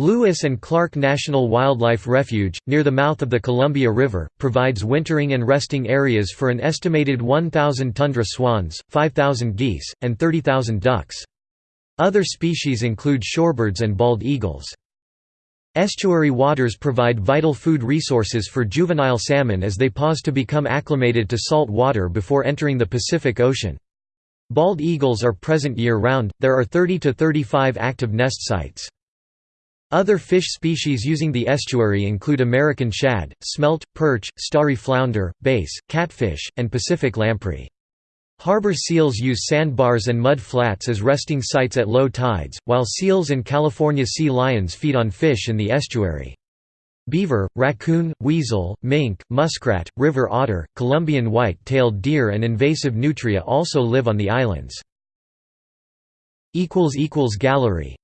Lewis and Clark National Wildlife Refuge, near the mouth of the Columbia River, provides wintering and resting areas for an estimated 1,000 tundra swans, 5,000 geese, and 30,000 ducks. Other species include shorebirds and bald eagles. Estuary waters provide vital food resources for juvenile salmon as they pause to become acclimated to salt water before entering the Pacific Ocean. Bald eagles are present year-round, there are 30 to 35 active nest sites. Other fish species using the estuary include American shad, smelt, perch, starry flounder, bass, catfish, and Pacific lamprey. Harbor seals use sandbars and mud flats as resting sites at low tides, while seals and California sea lions feed on fish in the estuary. Beaver, raccoon, weasel, mink, muskrat, river otter, Columbian white-tailed deer and invasive nutria also live on the islands. Gallery